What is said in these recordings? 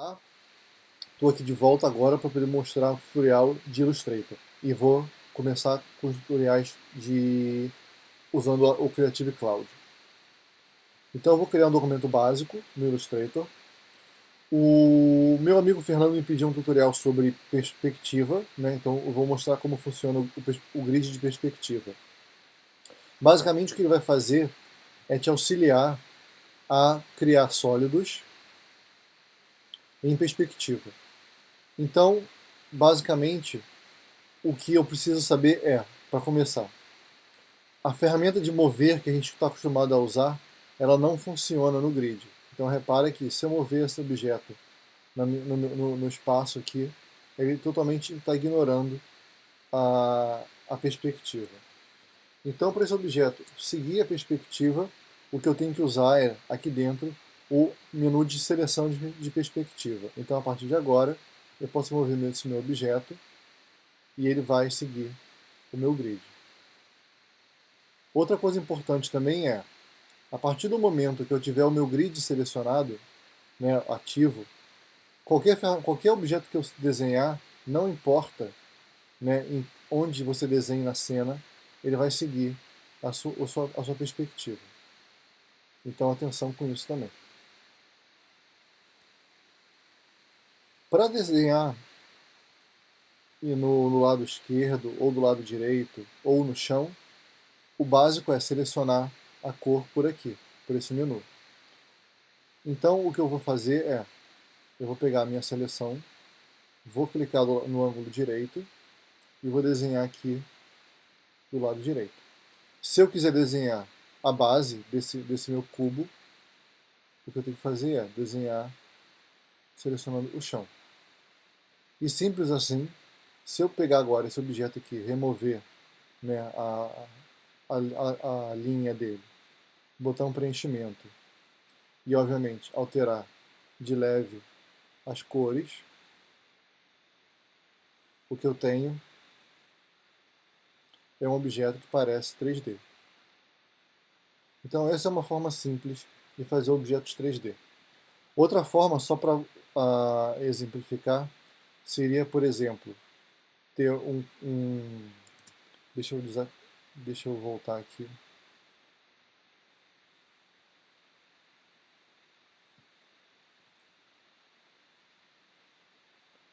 Olá, estou aqui de volta agora para poder mostrar um tutorial de Illustrator e vou começar com os tutoriais de usando o Creative Cloud. Então eu vou criar um documento básico no Illustrator. O meu amigo Fernando me pediu um tutorial sobre perspectiva, né? então eu vou mostrar como funciona o, o grid de perspectiva. Basicamente o que ele vai fazer é te auxiliar a criar sólidos em perspectiva. Então, basicamente, o que eu preciso saber é, para começar, a ferramenta de mover que a gente está acostumado a usar, ela não funciona no grid. Então repara que se eu mover esse objeto no, no, no espaço aqui, ele totalmente está ignorando a, a perspectiva. Então para esse objeto seguir a perspectiva, o que eu tenho que usar é, aqui dentro, o menu de seleção de, de perspectiva. Então, a partir de agora, eu posso mover esse meu objeto e ele vai seguir o meu grid. Outra coisa importante também é, a partir do momento que eu tiver o meu grid selecionado, né, ativo, qualquer, qualquer objeto que eu desenhar, não importa né, onde você desenhe na cena, ele vai seguir a a sua, a sua perspectiva. Então atenção com isso também. Para desenhar e no, no, lado esquerdo, ou do lado direito, ou no chão, o básico é selecionar a cor por aqui, por esse menu. Então o que eu vou fazer é, eu vou pegar a minha seleção, vou clicar no ângulo direito e vou desenhar aqui do lado direito. Se eu quiser desenhar a base desse, desse meu cubo, o que eu tenho que fazer é desenhar selecionando o chão. E simples assim, se eu pegar agora esse objeto aqui, remover né, a, a, a, a linha dele, botar um preenchimento e, obviamente, alterar de leve as cores, o que eu tenho é um objeto que parece 3D. Então essa é uma forma simples de fazer objetos 3D. Outra forma, só para uh, ah, exemplificar, seria, por exemplo, ter um... um deixa, eu usar, deixa eu voltar aqui.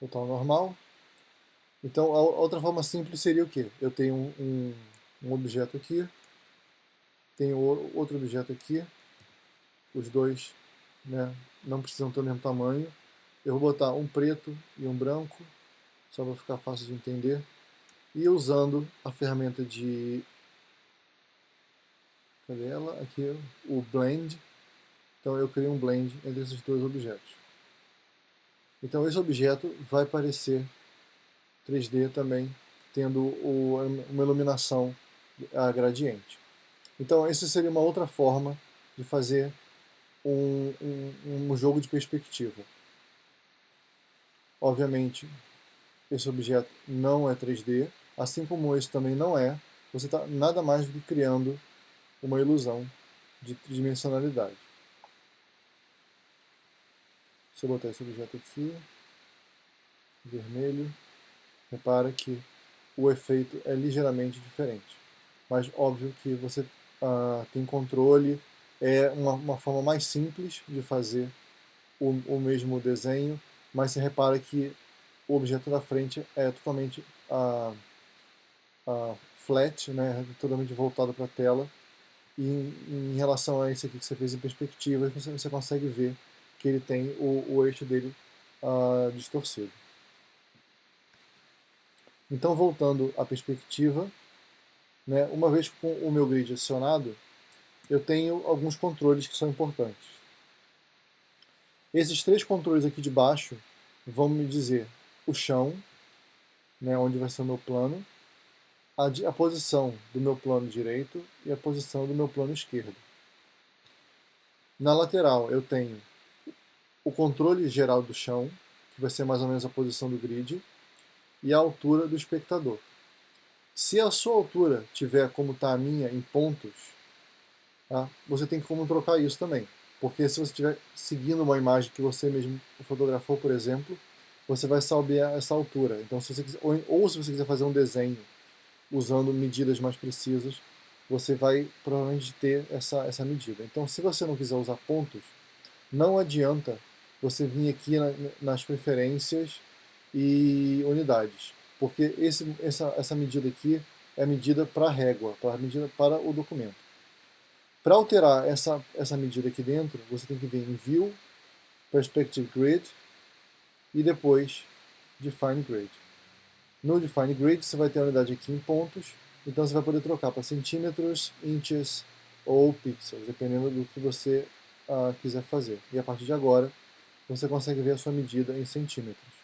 Voltar ao normal. Então, a outra forma simples seria o quê? Eu tenho um, um, um objeto aqui, tenho outro objeto aqui, os dois né, não precisam ter o mesmo tamanho, eu vou botar um preto e um branco, só para ficar fácil de entender. E usando a ferramenta de... Cadê ela? Aqui, o Blend. Então eu criei um blend entre esses dois objetos. Então esse objeto vai parecer 3D também, tendo uma iluminação a gradiente. Então essa seria uma outra forma de fazer um, um, um jogo de perspectiva. Obviamente, esse objeto não é 3D, assim como esse também não é, você está nada mais do que criando uma ilusão de tridimensionalidade. Se eu botar esse objeto aqui, vermelho, repara que o efeito é ligeiramente diferente. Mas óbvio que você uh, tem controle, é uma, uma, forma mais simples de fazer o, o mesmo desenho, mas você repara que o objeto da frente é totalmente uh, uh, flat, né, totalmente voltado para a tela, e em, em, relação a esse aqui que você fez em perspectiva, você, você consegue ver que ele tem o, o eixo dele uh, distorcido. Então, voltando à perspectiva, né, uma vez com o meu grid acionado, eu tenho alguns controles que são importantes. Esses três controles aqui de baixo vão me dizer o chão, né, onde vai ser o meu plano, a, a posição do meu plano direito e a posição do meu plano esquerdo. Na lateral eu tenho o controle geral do chão, que vai ser mais ou menos a posição do grid, e a altura do espectador. Se a sua altura tiver como está a minha em pontos, tá, você tem como trocar isso também. Porque se você estiver seguindo uma imagem que você mesmo fotografou, por exemplo, você vai saber essa altura. Então, se você quiser, ou, ou se você quiser fazer um desenho usando medidas mais precisas, você vai provavelmente ter essa, essa medida. Então, se você não quiser usar pontos, não adianta você vir aqui na, nas preferências e unidades, porque esse, essa, essa medida aqui é medida para a régua, para medida para o documento. Para alterar essa, essa medida aqui dentro, você tem que vir em View, Perspective Grid e depois Define Grid. No Define Grid você vai ter a unidade aqui em pontos, então você vai poder trocar para centímetros, inches ou pixels, dependendo do que você uh, quiser fazer. E a partir de agora, você consegue ver a sua medida em centímetros.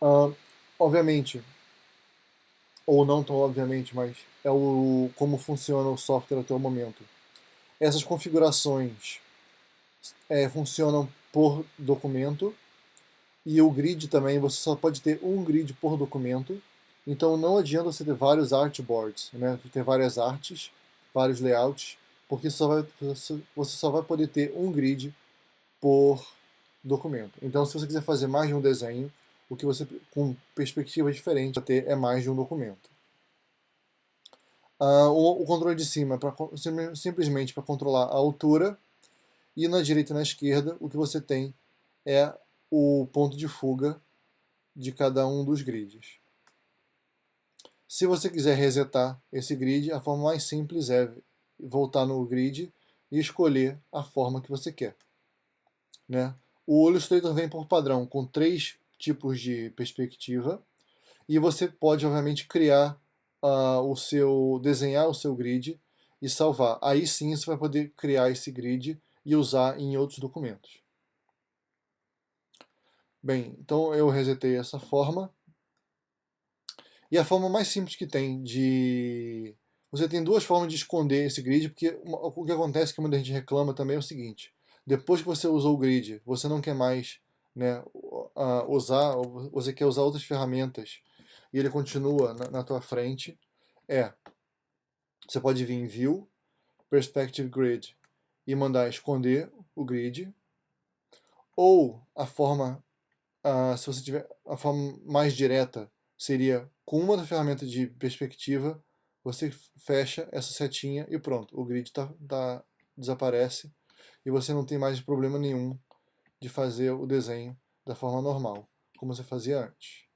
Uh, obviamente, ou não tão obviamente, mas é o como funciona o software até o momento. Essas configurações é, funcionam por documento e o grid também, você só pode ter um grid por documento, então não adianta você ter vários artboards, né? ter várias artes, vários layouts, porque só vai, você só vai poder ter um grid por documento. Então se você quiser fazer mais de um desenho, o que você, com perspectiva diferente, ter é mais de um documento. Uh, o, o, controle de cima é pra, simplesmente para controlar a altura, e na direita e na esquerda o que você tem é o ponto de fuga de cada um dos grids. Se você quiser resetar esse grid, a forma mais simples é voltar no grid e escolher a forma que você quer. Né? O Illustrator vem por padrão com três tipos de perspectiva e você pode obviamente criar uh, o seu desenhar o seu grid e salvar. Aí sim você vai poder criar esse grid e usar em outros documentos. Bem, então eu resetei essa forma. E a forma mais simples que tem de... Você tem duas formas de esconder esse grid, porque o que acontece que muita gente reclama também é o seguinte. Depois que você usou o grid, você não quer mais né, usar, você quer usar outras ferramentas e ele continua na, na tua frente, é, você pode vir em View, Perspective Grid e mandar esconder o grid, ou a forma, uh, se você tiver a forma mais direta, seria com uma das ferramentas de perspectiva, você fecha essa setinha e pronto, o grid tá, tá, desaparece e você não tem mais problema nenhum de fazer o desenho da forma normal, como você fazia antes.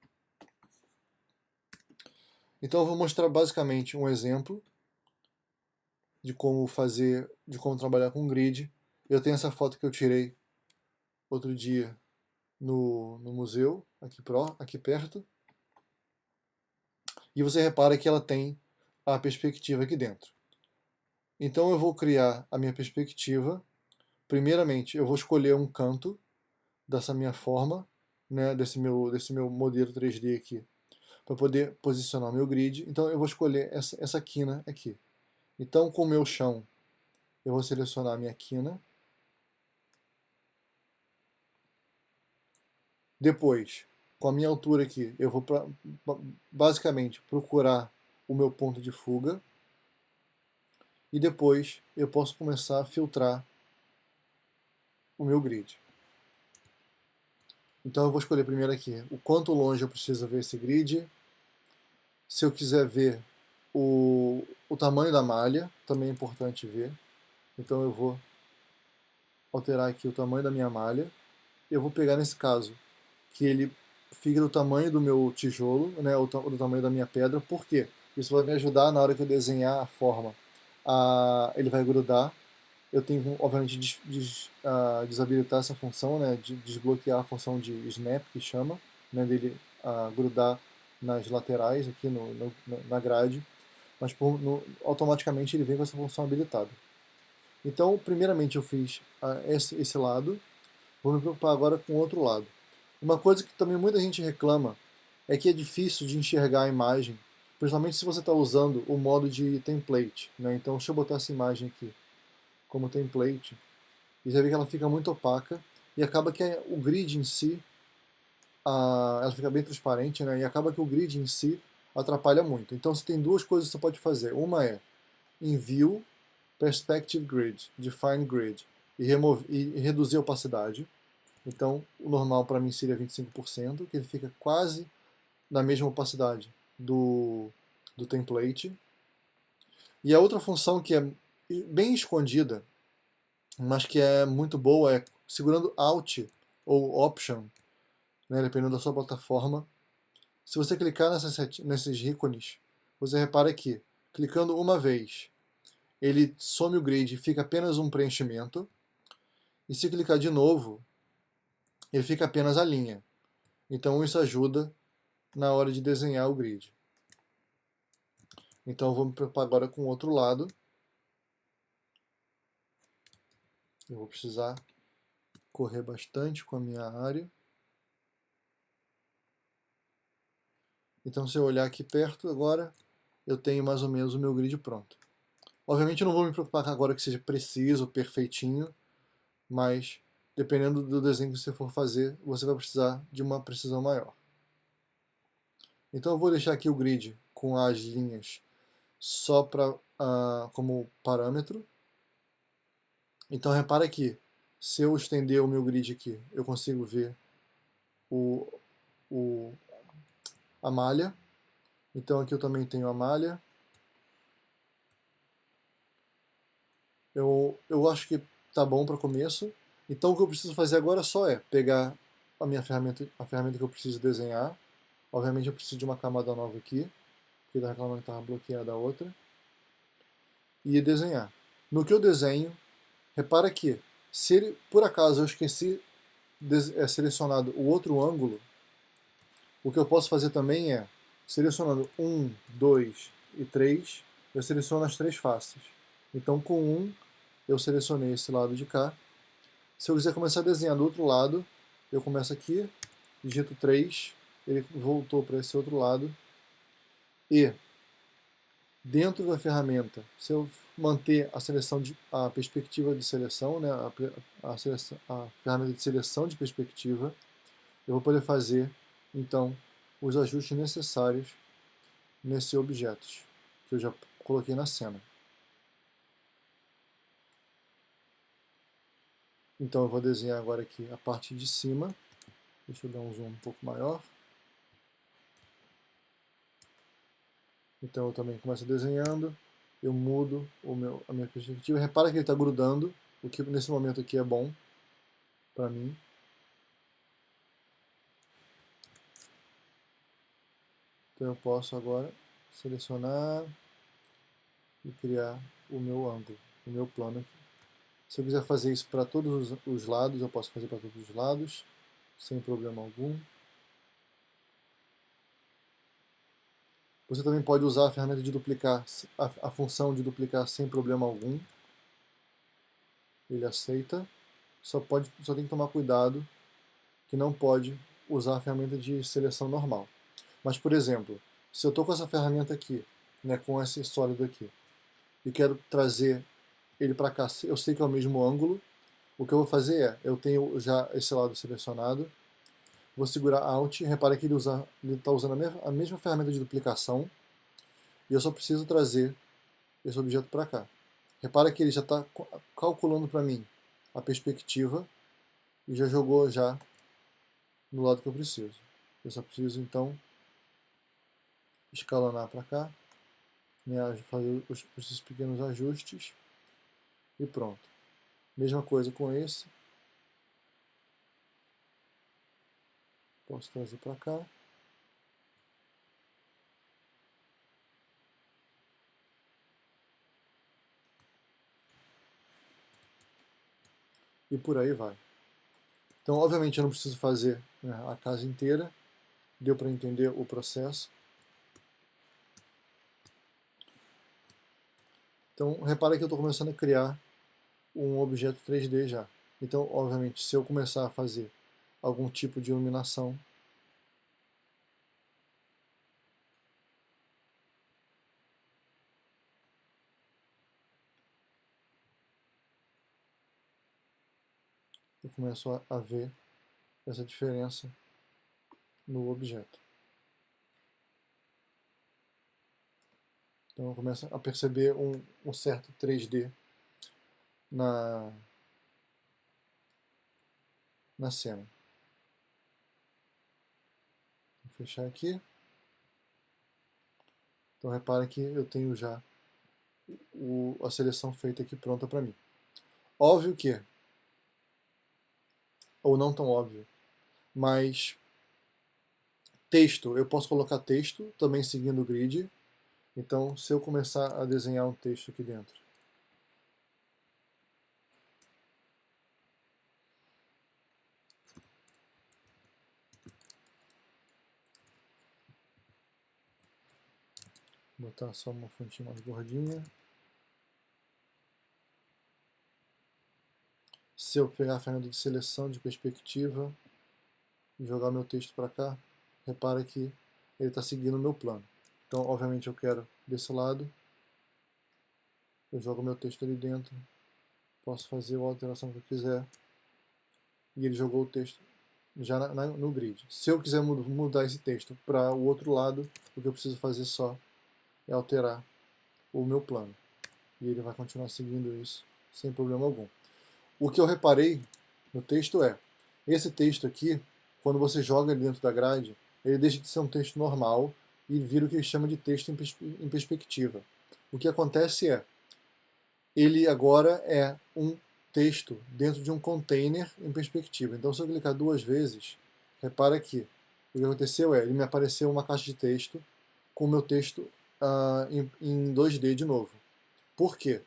Então eu vou mostrar basicamente um exemplo de como fazer, de como trabalhar com grid. Eu tenho essa foto que eu tirei outro dia no, no museu, aqui, pro, aqui perto. E você repara que ela tem a perspectiva aqui dentro. Então eu vou criar a minha perspectiva. Primeiramente, eu vou escolher um canto dessa minha forma, né, desse, meu, desse meu modelo 3D aqui, para poder posicionar meu grid. Então eu vou escolher essa, essa quina aqui. Então com o meu chão, eu vou selecionar a minha quina. Depois, com a minha altura aqui, eu vou pra, basicamente procurar o meu ponto de fuga. E depois eu posso começar a filtrar o meu grid. Então eu vou escolher primeiro aqui o quanto longe eu preciso ver esse grid. Se eu quiser ver o, o tamanho da malha, também é importante ver. Então eu vou alterar aqui o tamanho da minha malha. Eu vou pegar nesse caso que ele fique do tamanho do meu tijolo, né, ou do tamanho da minha pedra. Por quê? Isso vai me ajudar na hora que eu desenhar a forma. A, ele vai grudar eu tenho, obviamente, des, des, uh, desabilitar essa função, né, de desbloquear a função de snap, que chama, né, dele uh, grudar nas laterais aqui no, no na grade, mas por, no, automaticamente ele vem com essa função habilitada. Então, primeiramente eu fiz uh, esse, esse lado, vou me preocupar agora com o outro lado. Uma coisa que também muita gente reclama é que é difícil de enxergar a imagem, principalmente se você está usando o modo de template. Né? Então, deixa eu botar essa imagem aqui como template, e você vê que ela fica muito opaca, e acaba que o grid em si, a, ela fica bem transparente, né, e acaba que o grid em si atrapalha muito. Então você tem duas coisas que você pode fazer. Uma é em View, Perspective Grid, Define Grid, e, remove, e reduzir a opacidade. Então, o normal para mim seria 25%, que ele fica quase na mesma opacidade do, do template. E a outra função que é bem escondida, mas que é muito boa, é segurando Alt ou Option, né, dependendo da sua plataforma. Se você clicar nesses ícones, você repara que, clicando uma vez, ele some o grid e fica apenas um preenchimento. E se clicar de novo, ele fica apenas a linha. Então isso ajuda na hora de desenhar o grid. Então vamos preocupar agora com o outro lado. Eu vou precisar correr bastante com a minha área. Então se eu olhar aqui perto agora, eu tenho mais ou menos o meu grid pronto. Obviamente eu não vou me preocupar agora que seja preciso, perfeitinho, mas dependendo do desenho que você for fazer, você vai precisar de uma precisão maior. Então eu vou deixar aqui o grid com as linhas só pra, uh, como parâmetro. Então repara aqui, se eu estender o meu grid aqui, eu consigo ver o, o, a malha. Então aqui eu também tenho a malha. Eu, eu acho que tá bom para começo. Então o que eu preciso fazer agora só é pegar a minha ferramenta, a ferramenta que eu preciso desenhar. Obviamente eu preciso de uma camada nova aqui, porque está reclamando que estava bloqueada a outra. E desenhar. No que eu desenho, repara que se ele, por acaso eu esqueci de é, selecionado o outro ângulo, o que eu posso fazer também é, selecionando 1, 2 e 3, eu seleciono as três faces. Então com 1, eu selecionei esse lado de cá. Se eu quiser começar a desenhar do outro lado, eu começo aqui, digito 3, ele voltou para esse outro lado. E dentro da ferramenta, se eu manter a seleção de a perspectiva de seleção, né, a, a, seleção, a ferramenta de seleção de perspectiva, eu vou poder fazer então os ajustes necessários nesse objetos que eu já coloquei na cena. Então eu vou desenhar agora aqui a parte de cima. Deixa eu dar um zoom um pouco maior. Então eu também começo desenhando, eu mudo o meu, a minha perspectiva. Repara que ele está grudando, o que nesse momento aqui é bom para mim. Então eu posso agora selecionar e criar o meu ângulo, o meu plano aqui. Se eu quiser fazer isso para todos os lados, eu posso fazer para todos os lados, sem problema algum. Você também pode usar a ferramenta de duplicar, a, a função de duplicar sem problema algum. Ele aceita. Só, pode, só tem que tomar cuidado que não pode usar a ferramenta de seleção normal. Mas, por exemplo, se eu estou com essa ferramenta aqui, né, com esse sólido aqui, e quero trazer ele para cá, eu sei que é o mesmo ângulo, o que eu vou fazer é, eu tenho já esse lado selecionado, vou segurar Alt, repara que ele está usando a mesma, a mesma ferramenta de duplicação, e eu só preciso trazer esse objeto para cá. Repara que ele já está calculando para mim a perspectiva e já jogou já no lado que eu preciso. Eu só preciso então escalonar para cá, fazer os, esses pequenos ajustes e pronto. Mesma coisa com esse. Posso trazer para cá. E por aí vai. Então, obviamente, eu não preciso fazer né, a casa inteira. Deu para entender o processo. Então, repara que eu estou começando a criar um objeto 3D já. Então, obviamente, se eu começar a fazer algum tipo de iluminação, eu começo a, ver essa diferença no objeto. Então eu começo a perceber um, um certo 3D na, na cena. Vou fechar aqui. Então repare que eu tenho já o, a seleção feita aqui pronta para mim. Óbvio que, ou não tão óbvio, mas texto, eu posso colocar texto também seguindo o grid. Então, se eu começar a desenhar um texto aqui dentro, botar só uma fontinha mais gordinha. Se eu pegar a ferramenta de seleção de perspectiva e jogar meu texto para cá, repara que ele está seguindo o meu plano. Então, obviamente, eu quero desse lado, eu jogo meu texto ali dentro, posso fazer a alteração que eu quiser, e ele jogou o texto já na, na, no grid. Se eu quiser mudar esse texto para o outro lado, o que eu preciso fazer só é alterar o meu plano. E ele vai continuar seguindo isso sem problema algum. O que eu reparei no texto é, esse texto aqui, quando você joga ele dentro da grade, ele deixa de ser um texto normal e vira o que ele chama de texto em perspectiva. O que acontece é, ele agora é um texto dentro de um container em perspectiva. Então se eu clicar duas vezes, repara que o que aconteceu é, ele me apareceu uma caixa de texto com o meu texto uh, em, em 2D de novo. Por quê?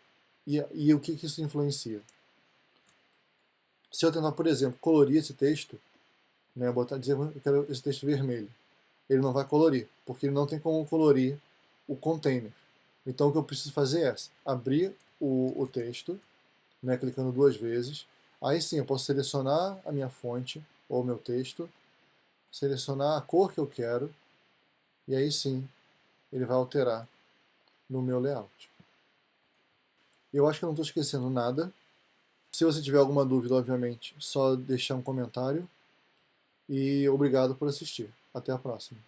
E, e o que, que isso influencia? Se eu tentar, por exemplo, colorir esse texto, né, botar, dizer que eu quero esse texto vermelho, ele não vai colorir, porque ele não tem como colorir o container. Então o que eu preciso fazer é abrir o, o texto, né, clicando duas vezes, aí sim eu posso selecionar a minha fonte, ou meu texto, selecionar a cor que eu quero, e aí sim ele vai alterar no meu layout. Eu acho que não estou esquecendo nada. Se você tiver alguma dúvida, obviamente, só deixar um comentário. E obrigado por assistir. Até a próxima.